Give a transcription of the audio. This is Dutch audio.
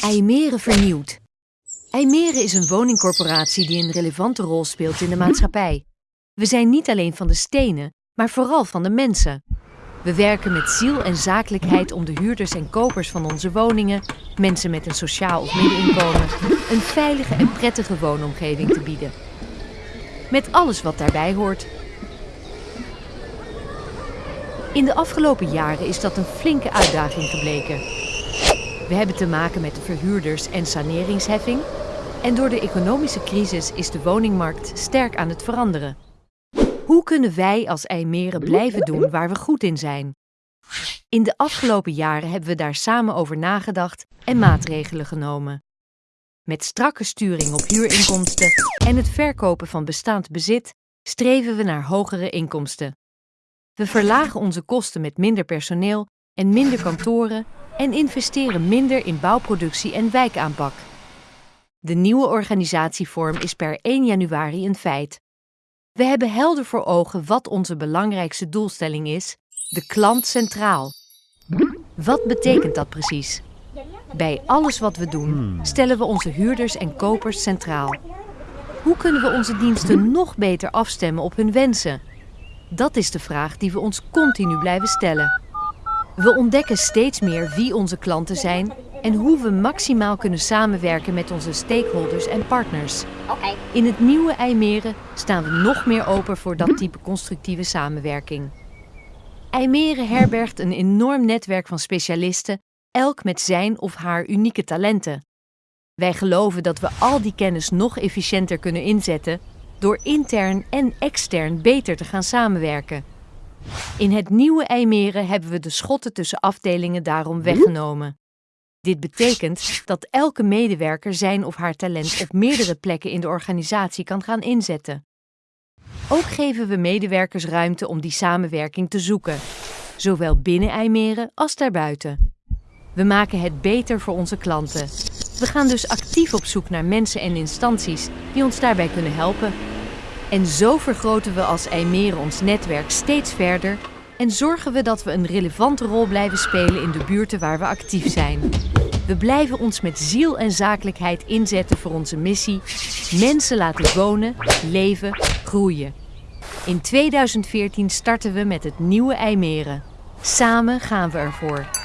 IJmeren vernieuwd. IJmeren is een woningcorporatie die een relevante rol speelt in de maatschappij. We zijn niet alleen van de stenen, maar vooral van de mensen. We werken met ziel en zakelijkheid om de huurders en kopers van onze woningen, mensen met een sociaal of middeninkomen, een veilige en prettige woonomgeving te bieden. Met alles wat daarbij hoort. In de afgelopen jaren is dat een flinke uitdaging gebleken. We hebben te maken met de verhuurders- en saneringsheffing. En door de economische crisis is de woningmarkt sterk aan het veranderen. Hoe kunnen wij als IJmeren blijven doen waar we goed in zijn? In de afgelopen jaren hebben we daar samen over nagedacht en maatregelen genomen. Met strakke sturing op huurinkomsten en het verkopen van bestaand bezit streven we naar hogere inkomsten. We verlagen onze kosten met minder personeel en minder kantoren en investeren minder in bouwproductie en wijkaanpak. De nieuwe organisatievorm is per 1 januari een feit. We hebben helder voor ogen wat onze belangrijkste doelstelling is: de klant centraal. Wat betekent dat precies? Bij alles wat we doen, stellen we onze huurders en kopers centraal. Hoe kunnen we onze diensten nog beter afstemmen op hun wensen? Dat is de vraag die we ons continu blijven stellen. We ontdekken steeds meer wie onze klanten zijn en hoe we maximaal kunnen samenwerken met onze stakeholders en partners. In het nieuwe IJmeren staan we nog meer open voor dat type constructieve samenwerking. IJmeren herbergt een enorm netwerk van specialisten, elk met zijn of haar unieke talenten. Wij geloven dat we al die kennis nog efficiënter kunnen inzetten door intern en extern beter te gaan samenwerken. In het nieuwe IJmeren hebben we de schotten tussen afdelingen daarom weggenomen. Dit betekent dat elke medewerker zijn of haar talent op meerdere plekken in de organisatie kan gaan inzetten. Ook geven we medewerkers ruimte om die samenwerking te zoeken, zowel binnen IJmeren als daarbuiten. We maken het beter voor onze klanten. We gaan dus actief op zoek naar mensen en instanties die ons daarbij kunnen helpen. En zo vergroten we als IJmeren ons netwerk steeds verder en zorgen we dat we een relevante rol blijven spelen in de buurten waar we actief zijn. We blijven ons met ziel en zakelijkheid inzetten voor onze missie: mensen laten wonen, leven, groeien. In 2014 starten we met het nieuwe IJmeren. Samen gaan we ervoor.